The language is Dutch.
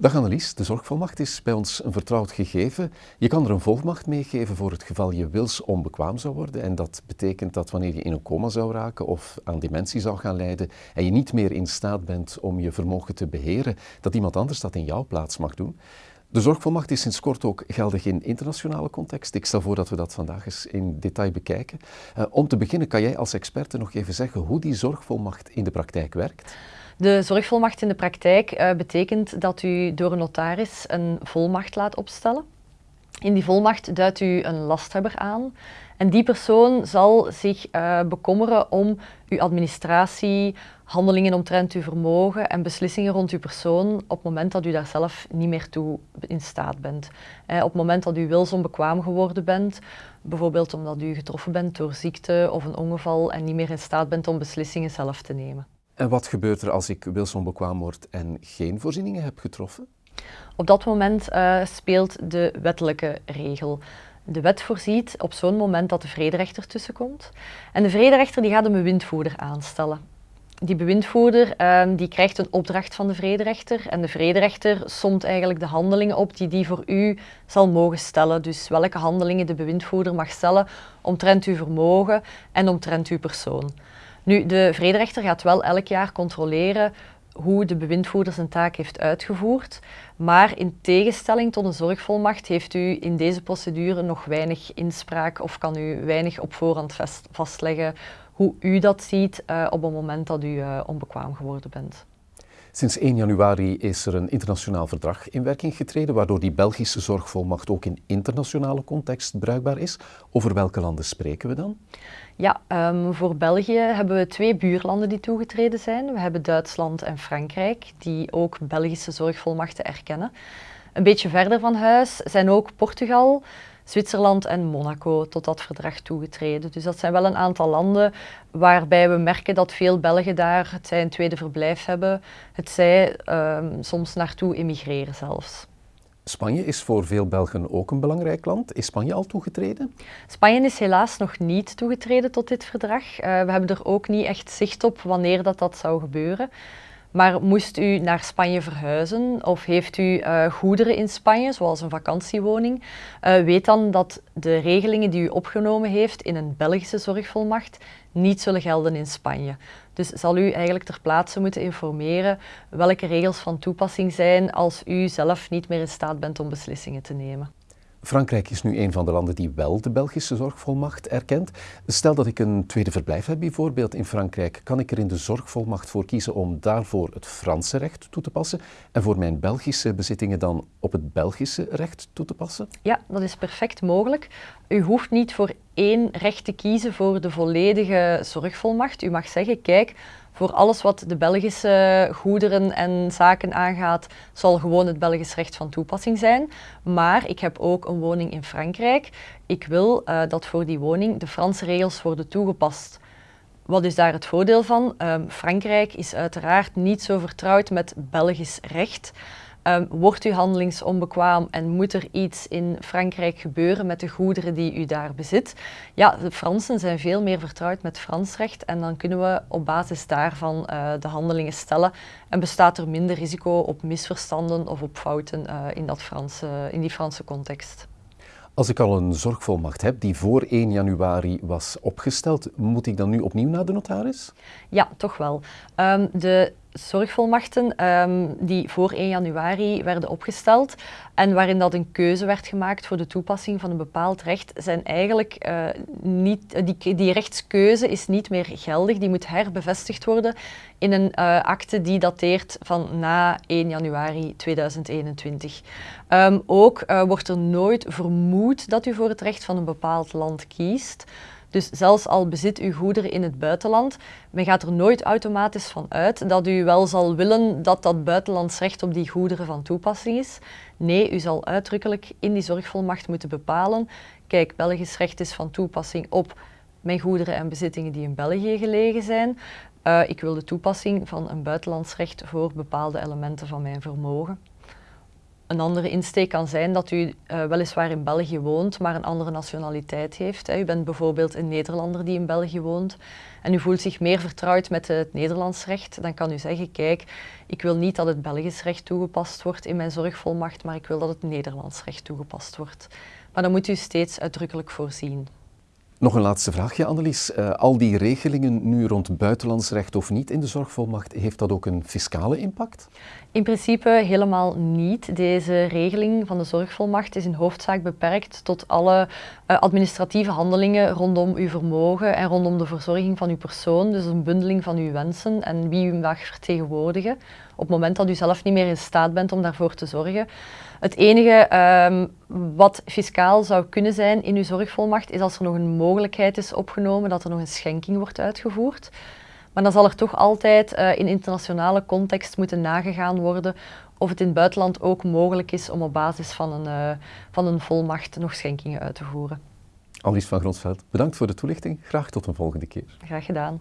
Dag Annelies, de zorgvolmacht is bij ons een vertrouwd gegeven. Je kan er een volmacht meegeven voor het geval je wils onbekwaam zou worden. En dat betekent dat wanneer je in een coma zou raken of aan dementie zou gaan lijden en je niet meer in staat bent om je vermogen te beheren, dat iemand anders dat in jouw plaats mag doen. De zorgvolmacht is sinds kort ook geldig in internationale context. Ik stel voor dat we dat vandaag eens in detail bekijken. Uh, om te beginnen kan jij als experte nog even zeggen hoe die zorgvolmacht in de praktijk werkt? De zorgvolmacht in de praktijk uh, betekent dat u door een notaris een volmacht laat opstellen. In die volmacht duidt u een lasthebber aan en die persoon zal zich uh, bekommeren om uw administratie, handelingen omtrent uw vermogen en beslissingen rond uw persoon op het moment dat u daar zelf niet meer toe in staat bent. Eh, op het moment dat u wilsonbekwaam geworden bent, bijvoorbeeld omdat u getroffen bent door ziekte of een ongeval en niet meer in staat bent om beslissingen zelf te nemen. En wat gebeurt er als ik wilsonbekwaam word en geen voorzieningen heb getroffen? Op dat moment uh, speelt de wettelijke regel. De wet voorziet op zo'n moment dat de vrederechter tussenkomt. En de vrederechter die gaat een bewindvoerder aanstellen. Die bewindvoerder uh, die krijgt een opdracht van de vrederechter en de vrederechter somt eigenlijk de handelingen op die die voor u zal mogen stellen. Dus welke handelingen de bewindvoerder mag stellen omtrent uw vermogen en omtrent uw persoon. Nu, de vrederechter gaat wel elk jaar controleren hoe de bewindvoerder zijn taak heeft uitgevoerd. Maar in tegenstelling tot een zorgvolmacht heeft u in deze procedure nog weinig inspraak of kan u weinig op voorhand vastleggen hoe u dat ziet uh, op het moment dat u uh, onbekwaam geworden bent. Sinds 1 januari is er een internationaal verdrag in werking getreden, waardoor die Belgische zorgvolmacht ook in internationale context bruikbaar is. Over welke landen spreken we dan? Ja, um, voor België hebben we twee buurlanden die toegetreden zijn. We hebben Duitsland en Frankrijk, die ook Belgische zorgvolmachten erkennen. Een beetje verder van huis zijn ook Portugal, Zwitserland en Monaco tot dat verdrag toegetreden. Dus dat zijn wel een aantal landen waarbij we merken dat veel Belgen daar het zij een tweede verblijf hebben, het zij um, soms naartoe emigreren zelfs. Spanje is voor veel Belgen ook een belangrijk land. Is Spanje al toegetreden? Spanje is helaas nog niet toegetreden tot dit verdrag. Uh, we hebben er ook niet echt zicht op wanneer dat, dat zou gebeuren. Maar moest u naar Spanje verhuizen of heeft u uh, goederen in Spanje, zoals een vakantiewoning, uh, weet dan dat de regelingen die u opgenomen heeft in een Belgische zorgvolmacht niet zullen gelden in Spanje. Dus zal u eigenlijk ter plaatse moeten informeren welke regels van toepassing zijn als u zelf niet meer in staat bent om beslissingen te nemen. Frankrijk is nu een van de landen die wel de Belgische zorgvolmacht erkent. Stel dat ik een tweede verblijf heb bijvoorbeeld in Frankrijk, kan ik er in de zorgvolmacht voor kiezen om daarvoor het Franse recht toe te passen en voor mijn Belgische bezittingen dan op het Belgische recht toe te passen? Ja, dat is perfect mogelijk. U hoeft niet voor één recht te kiezen voor de volledige zorgvolmacht. U mag zeggen, kijk, voor alles wat de Belgische goederen en zaken aangaat, zal gewoon het Belgisch recht van toepassing zijn. Maar ik heb ook een woning in Frankrijk. Ik wil uh, dat voor die woning de Franse regels worden toegepast. Wat is daar het voordeel van? Um, Frankrijk is uiteraard niet zo vertrouwd met Belgisch recht. Um, wordt u handelingsonbekwaam en moet er iets in Frankrijk gebeuren met de goederen die u daar bezit? Ja, de Fransen zijn veel meer vertrouwd met Frans recht en dan kunnen we op basis daarvan uh, de handelingen stellen en bestaat er minder risico op misverstanden of op fouten uh, in, dat Franse, in die Franse context. Als ik al een zorgvolmacht heb die voor 1 januari was opgesteld, moet ik dan nu opnieuw naar de notaris? Ja, toch wel. Um, de zorgvolmachten um, die voor 1 januari werden opgesteld en waarin dat een keuze werd gemaakt voor de toepassing van een bepaald recht, zijn eigenlijk uh, niet, die, die rechtskeuze is niet meer geldig, die moet herbevestigd worden in een uh, akte die dateert van na 1 januari 2021. Um, ook wordt er nooit vermoed dat u voor het recht van een bepaald land kiest. Dus zelfs al bezit u goederen in het buitenland, men gaat er nooit automatisch van uit dat u wel zal willen dat dat buitenlands recht op die goederen van toepassing is. Nee, u zal uitdrukkelijk in die zorgvolmacht moeten bepalen, kijk, Belgisch recht is van toepassing op mijn goederen en bezittingen die in België gelegen zijn. Uh, ik wil de toepassing van een buitenlands recht voor bepaalde elementen van mijn vermogen. Een andere insteek kan zijn dat u uh, weliswaar in België woont, maar een andere nationaliteit heeft. Hè. U bent bijvoorbeeld een Nederlander die in België woont en u voelt zich meer vertrouwd met het Nederlands recht, dan kan u zeggen, kijk, ik wil niet dat het Belgisch recht toegepast wordt in mijn zorgvolmacht, maar ik wil dat het Nederlands recht toegepast wordt. Maar dan moet u steeds uitdrukkelijk voorzien. Nog een laatste vraagje, Annelies. Uh, al die regelingen nu rond buitenlands recht of niet in de zorgvolmacht, heeft dat ook een fiscale impact? In principe helemaal niet. Deze regeling van de zorgvolmacht is in hoofdzaak beperkt tot alle uh, administratieve handelingen rondom uw vermogen en rondom de verzorging van uw persoon. Dus een bundeling van uw wensen en wie u mag vertegenwoordigen op het moment dat u zelf niet meer in staat bent om daarvoor te zorgen. Het enige um, wat fiscaal zou kunnen zijn in uw zorgvolmacht is als er nog een mogelijkheid is opgenomen dat er nog een schenking wordt uitgevoerd. Maar dan zal er toch altijd uh, in internationale context moeten nagegaan worden of het in het buitenland ook mogelijk is om op basis van een, uh, van een volmacht nog schenkingen uit te voeren. Alice van Gronsveld, bedankt voor de toelichting. Graag tot een volgende keer. Graag gedaan.